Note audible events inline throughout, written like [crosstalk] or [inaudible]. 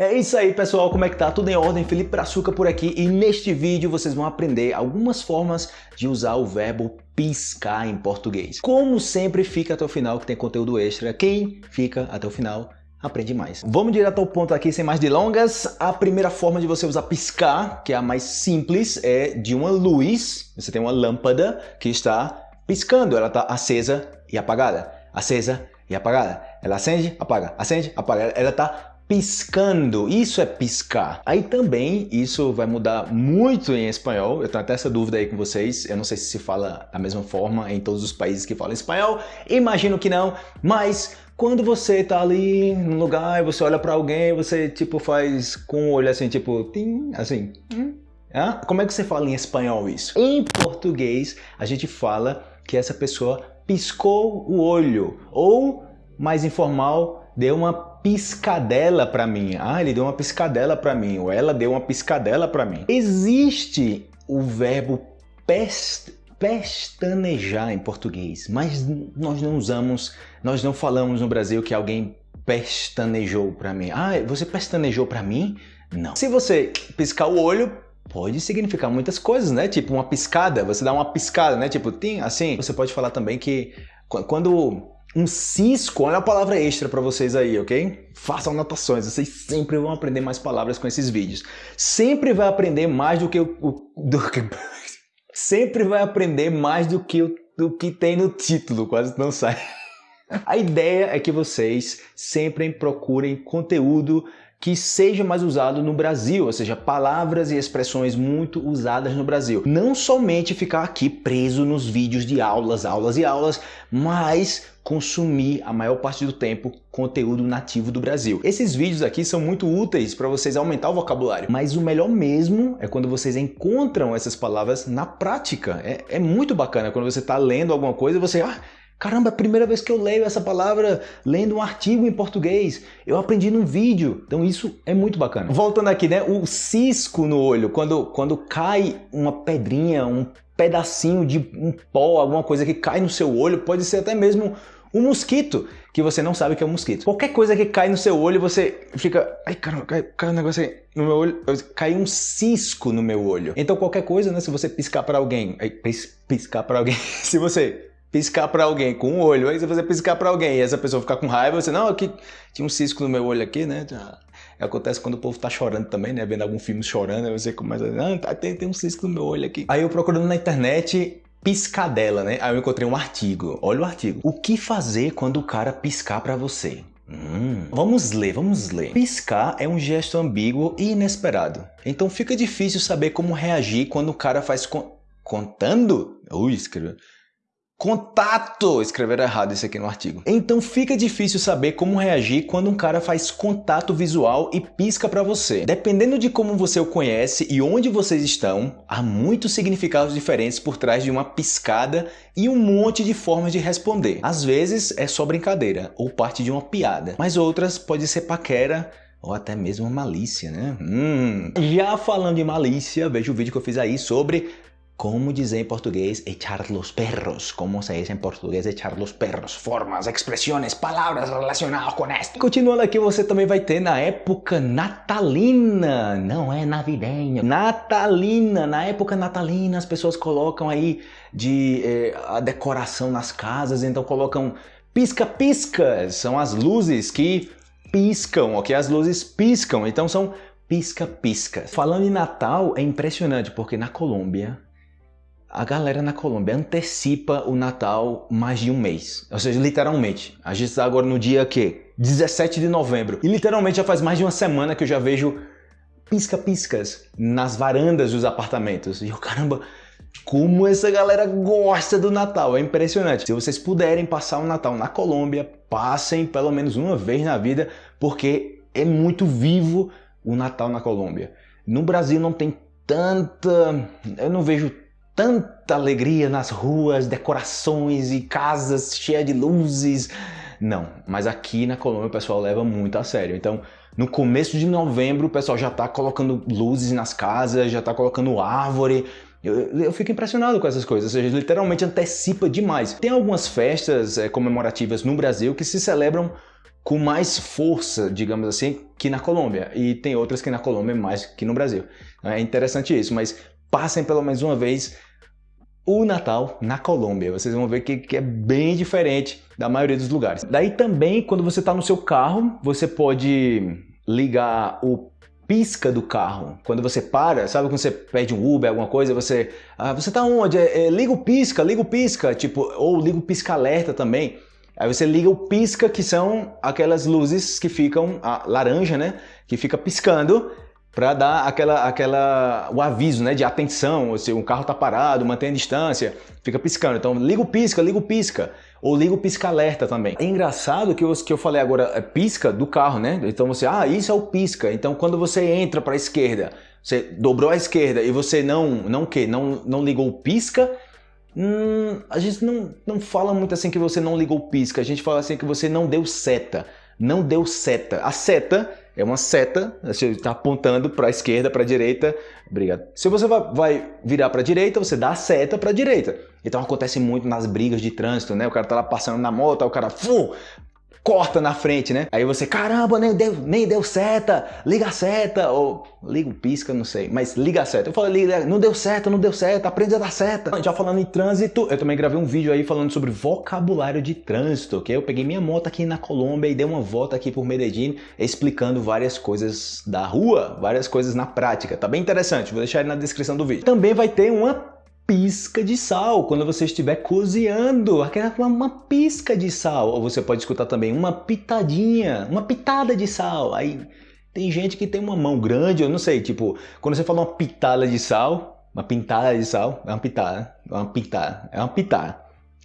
É isso aí pessoal, como é que tá? Tudo em ordem? Felipe Brazuca por aqui e neste vídeo vocês vão aprender algumas formas de usar o verbo piscar em português. Como sempre fica até o final que tem conteúdo extra, quem fica até o final aprende mais. Vamos direto ao ponto aqui sem mais delongas. A primeira forma de você usar piscar, que é a mais simples, é de uma luz. Você tem uma lâmpada que está piscando, ela está acesa e apagada, acesa e apagada. Ela acende, apaga, acende, apaga. Ela está piscando, isso é piscar. Aí também isso vai mudar muito em espanhol, eu tenho até essa dúvida aí com vocês, eu não sei se se fala da mesma forma em todos os países que falam espanhol, imagino que não, mas quando você tá ali num lugar e você olha para alguém, você tipo faz com o olho assim, tipo, tim, assim, hum, ah? como é que você fala em espanhol isso? Em português a gente fala que essa pessoa piscou o olho, ou mais informal, deu uma piscadela para mim. Ah, ele deu uma piscadela para mim, ou ela deu uma piscadela para mim. Existe o verbo pest pestanejar em português, mas nós não usamos, nós não falamos no Brasil que alguém pestanejou para mim. Ah, você pestanejou para mim? Não. Se você piscar o olho, pode significar muitas coisas, né? Tipo uma piscada, você dá uma piscada, né? Tipo, tem assim. Você pode falar também que quando um cisco, olha a palavra extra para vocês aí, ok? Façam anotações, vocês sempre vão aprender mais palavras com esses vídeos. Sempre vai aprender mais do que o... Do que, [laughs] sempre vai aprender mais do que o do que tem no título, quase não sai. [laughs] A ideia é que vocês sempre procurem conteúdo que seja mais usado no Brasil, ou seja, palavras e expressões muito usadas no Brasil. Não somente ficar aqui preso nos vídeos de aulas, aulas e aulas, mas consumir a maior parte do tempo conteúdo nativo do Brasil. Esses vídeos aqui são muito úteis para vocês aumentar o vocabulário, mas o melhor mesmo é quando vocês encontram essas palavras na prática. É, é muito bacana quando você está lendo alguma coisa e você... Ah, Caramba, é a primeira vez que eu leio essa palavra lendo um artigo em português. Eu aprendi num vídeo. Então isso é muito bacana. Voltando aqui, né? O cisco no olho, quando, quando cai uma pedrinha, um pedacinho de um pó, alguma coisa que cai no seu olho, pode ser até mesmo um mosquito, que você não sabe que é um mosquito. Qualquer coisa que cai no seu olho, você fica... Ai, caramba, cai, cai um negócio aí no meu olho. Cai um cisco no meu olho. Então qualquer coisa, né? Se você piscar para alguém... Piscar para alguém... [laughs] se você piscar para alguém com um olho, aí você piscar para alguém e essa pessoa ficar com raiva, você, não, aqui tinha um cisco no meu olho aqui, né? Acontece quando o povo tá chorando também, né? Vendo algum filme chorando, aí você começa ah, tem, tem um cisco no meu olho aqui. Aí eu procurando na internet piscadela, né? Aí eu encontrei um artigo. Olha o artigo. O que fazer quando o cara piscar para você? Hum, vamos ler, vamos ler. Piscar é um gesto ambíguo e inesperado. Então fica difícil saber como reagir quando o cara faz con contando? Ui, escreveu. Contato! Escreveram errado isso aqui no artigo. Então fica difícil saber como reagir quando um cara faz contato visual e pisca para você. Dependendo de como você o conhece e onde vocês estão, há muitos significados diferentes por trás de uma piscada e um monte de formas de responder. Às vezes é só brincadeira ou parte de uma piada, mas outras pode ser paquera ou até mesmo malícia, né? Hum. Já falando de malícia, veja o vídeo que eu fiz aí sobre como dizer em português echar los perros? Como se diz em português echar los perros? Formas, expressões, palavras relacionadas com esto. Continuando aqui, você também vai ter na época natalina, não é navideña, natalina. Na época natalina as pessoas colocam aí de eh, a decoração nas casas, então colocam pisca-piscas, são as luzes que piscam, ok? As luzes piscam, então são pisca-piscas. Falando em Natal, é impressionante porque na Colômbia a galera na Colômbia antecipa o Natal mais de um mês. Ou seja, literalmente. A gente está agora no dia que? 17 de novembro. E literalmente já faz mais de uma semana que eu já vejo pisca-piscas nas varandas dos apartamentos. E eu, caramba, como essa galera gosta do Natal, é impressionante. Se vocês puderem passar o Natal na Colômbia, passem pelo menos uma vez na vida, porque é muito vivo o Natal na Colômbia. No Brasil não tem tanta... eu não vejo tanta alegria nas ruas, decorações e casas cheias de luzes. Não, mas aqui na Colômbia o pessoal leva muito a sério. Então, no começo de novembro o pessoal já está colocando luzes nas casas, já está colocando árvore. Eu, eu, fico impressionado com essas coisas, ou seja, literalmente antecipa demais. Tem algumas festas é, comemorativas no Brasil que se celebram com mais força, digamos assim, que na Colômbia. E tem outras que na Colômbia mais que no Brasil. É interessante isso, mas passem pelo menos uma vez o Natal na Colômbia. Vocês vão ver que, que, é bem diferente da maioria dos lugares. Daí também, quando você está no seu carro, você pode ligar o pisca do carro. Quando você para, sabe quando você pede um Uber, alguma coisa, você... Ah, você tá onde? É, é, liga o pisca, liga o pisca, tipo, ou liga o pisca-alerta também. Aí você liga o pisca, que são aquelas luzes que ficam, a laranja, né? Que fica piscando para dar aquela, aquela, o aviso né, de atenção, se um carro está parado, mantém a distância, fica piscando. Então liga o pisca, liga o pisca, ou liga o pisca-alerta também. É engraçado que eu, que eu falei agora, é pisca do carro, né? Então você, ah, isso é o pisca. Então quando você entra para a esquerda, você dobrou a esquerda e você não, não que, não, não ligou o pisca, hum, a gente não, não fala muito assim que você não ligou o pisca, a gente fala assim que você não deu seta, não deu seta. A seta é uma seta, você está apontando para a esquerda, para a direita. Obrigado. Se você vai virar para a direita, você dá a seta para a direita. Então acontece muito nas brigas de trânsito, né? O cara tá lá passando na moto, o cara fum, corta na frente, né? Aí você, caramba, nem deu, nem deu seta, liga a seta, ou liga o pisca, não sei, mas liga a seta. Eu falei, não deu seta, não deu seta, aprende a dar seta. Já falando em trânsito, eu também gravei um vídeo aí falando sobre vocabulário de trânsito, ok? Eu peguei minha moto aqui na Colômbia e dei uma volta aqui por Medellín, explicando várias coisas da rua, várias coisas na prática. Tá bem interessante, vou deixar aí na descrição do vídeo. Também vai ter uma pisca de sal quando você estiver cozinhando, aquela uma pisca de sal. Ou você pode escutar também uma pitadinha, uma pitada de sal. Aí tem gente que tem uma mão grande, eu não sei, tipo, quando você fala uma pitada de sal, uma pintada de sal, é uma pitada, é uma pitada, é uma pitada.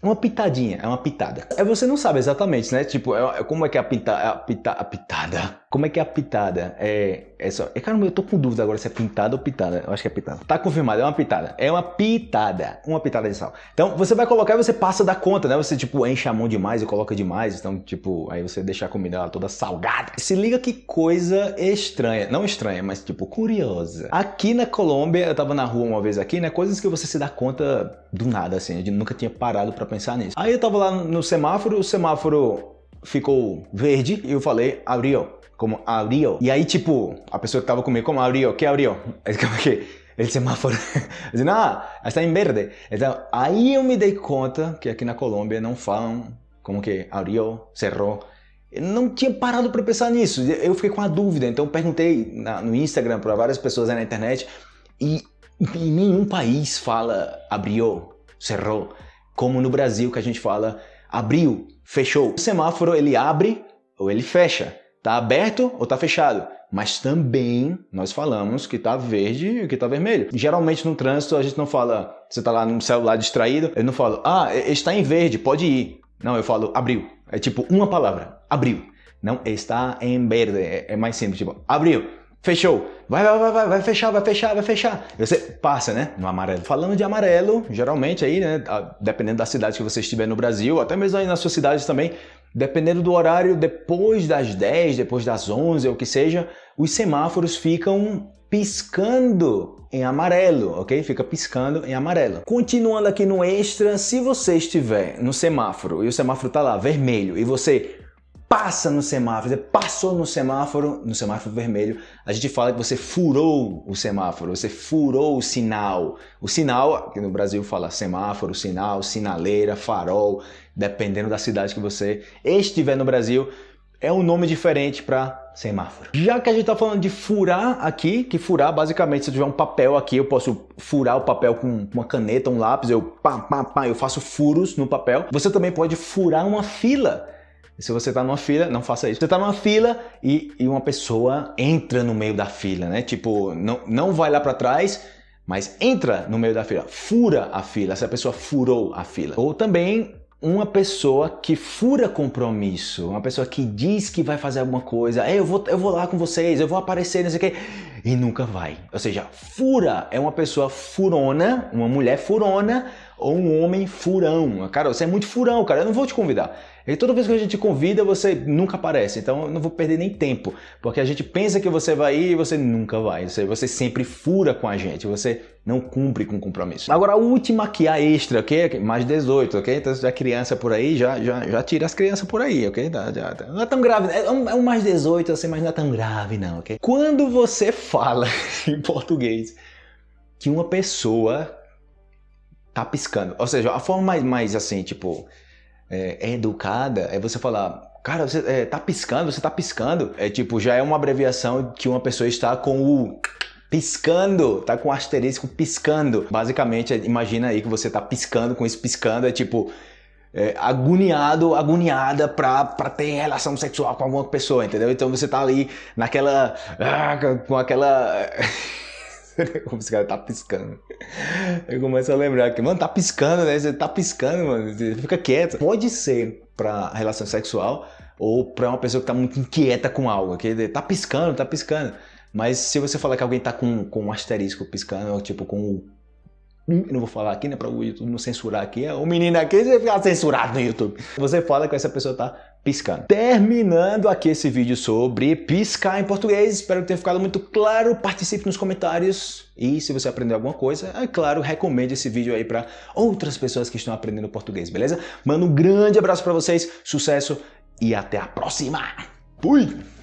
Uma pitadinha, é uma pitada. É você não sabe exatamente, né? Tipo, é, é como é que é a, pita, a, pita, a pitada? Como é que é a pitada? É, é só. É, caramba, eu tô com dúvida agora se é pintada ou pitada. Eu acho que é pitada. Tá confirmado, é uma pitada. É uma pitada. Uma pitada de sal. Então, você vai colocar e você passa da conta, né? Você, tipo, enche a mão demais e coloca demais. Então, tipo, aí você deixa a comida lá toda salgada. Se liga que coisa estranha. Não estranha, mas, tipo, curiosa. Aqui na Colômbia, eu tava na rua uma vez aqui, né? Coisas que você se dá conta do nada, assim. Eu nunca tinha parado pra pensar nisso. Aí eu tava lá no semáforo, o semáforo ficou verde e eu falei, abriu como abriu. E aí, tipo, a pessoa que tava comigo, como abriu? Que abriu? [laughs] Como que el semáforo, [laughs] dizendo, ah, está em verde. Então, aí eu me dei conta que aqui na Colômbia não falam como que abriu, cerrou. Eu não tinha parado para pensar nisso. Eu fiquei com a dúvida, então perguntei na, no Instagram para várias pessoas aí na internet e em nenhum país fala abriu, cerrou, como no Brasil que a gente fala abriu, fechou. O semáforo ele abre ou ele fecha. Está aberto ou está fechado? Mas também nós falamos que está verde e que está vermelho. Geralmente no trânsito a gente não fala, você está lá no celular distraído, eu não falo, ah, está em verde, pode ir. Não, eu falo abriu. É tipo uma palavra, abriu. Não, está em verde, é, é mais simples, tipo, abriu. Fechou. Vai, vai, vai, vai, vai fechar, vai fechar, vai fechar. Você passa, né? No amarelo. Falando de amarelo, geralmente aí, né? Dependendo da cidade que você estiver no Brasil, até mesmo aí nas suas cidades também, Dependendo do horário, depois das 10, depois das 11 ou que seja, os semáforos ficam piscando em amarelo, ok? Fica piscando em amarelo. Continuando aqui no extra, se você estiver no semáforo e o semáforo está lá vermelho e você passa no semáforo, você passou no semáforo, no semáforo vermelho, a gente fala que você furou o semáforo, você furou o sinal. O sinal, que no Brasil fala semáforo, sinal, sinaleira, farol, dependendo da cidade que você estiver no Brasil, é um nome diferente para semáforo. Já que a gente está falando de furar aqui, que furar basicamente se eu tiver um papel aqui, eu posso furar o papel com uma caneta, um lápis, eu pá, pá, pá, eu faço furos no papel. Você também pode furar uma fila. Se você está numa fila, não faça isso. Você está numa fila e, e uma pessoa entra no meio da fila, né? Tipo, não, não vai lá para trás, mas entra no meio da fila, fura a fila, essa pessoa furou a fila. Ou também uma pessoa que fura compromisso, uma pessoa que diz que vai fazer alguma coisa, eu vou, eu vou lá com vocês, eu vou aparecer, não sei o quê, e nunca vai. Ou seja, fura é uma pessoa furona, uma mulher furona ou um homem furão. Cara, você é muito furão, cara, eu não vou te convidar. E toda vez que a gente convida, você nunca aparece. Então eu não vou perder nem tempo. Porque a gente pensa que você vai ir e você nunca vai. Você, você sempre fura com a gente. Você não cumpre com o compromisso. Agora a última aqui, a extra, ok? Mais 18, ok? Então já criança por aí, já, já, já tira as crianças por aí, ok? Já, já, não é tão grave. É um, é um mais 18, assim, mas não é tão grave não, ok? Quando você fala [laughs] em português que uma pessoa tá piscando, ou seja, a forma mais, mais assim, tipo é, é educada é você falar, cara, você é, tá piscando, você tá piscando. É tipo, já é uma abreviação que uma pessoa está com o piscando, tá com o asterisco piscando. Basicamente, é, imagina aí que você tá piscando com esse piscando, é tipo é, agoniado, agoniada pra, pra ter relação sexual com alguma pessoa, entendeu? Então você tá ali naquela, ah, com aquela [laughs] [laughs] Esse cara tá piscando. Eu começo a lembrar que, mano, tá piscando, né? Você tá piscando, mano. Você fica quieto. Pode ser pra relação sexual ou pra uma pessoa que tá muito inquieta com algo. Que tá piscando, tá piscando. Mas se você falar que alguém tá com, com um asterisco piscando, ou tipo com eu não vou falar aqui, né, para o YouTube não censurar aqui. O menino aqui vai ficar censurado no YouTube. Você fala que essa pessoa tá piscando. Terminando aqui esse vídeo sobre piscar em português. Espero que tenha ficado muito claro. Participe nos comentários. E se você aprendeu alguma coisa, é claro, recomende esse vídeo aí para outras pessoas que estão aprendendo português, beleza? Mando um grande abraço para vocês, sucesso e até a próxima. Fui!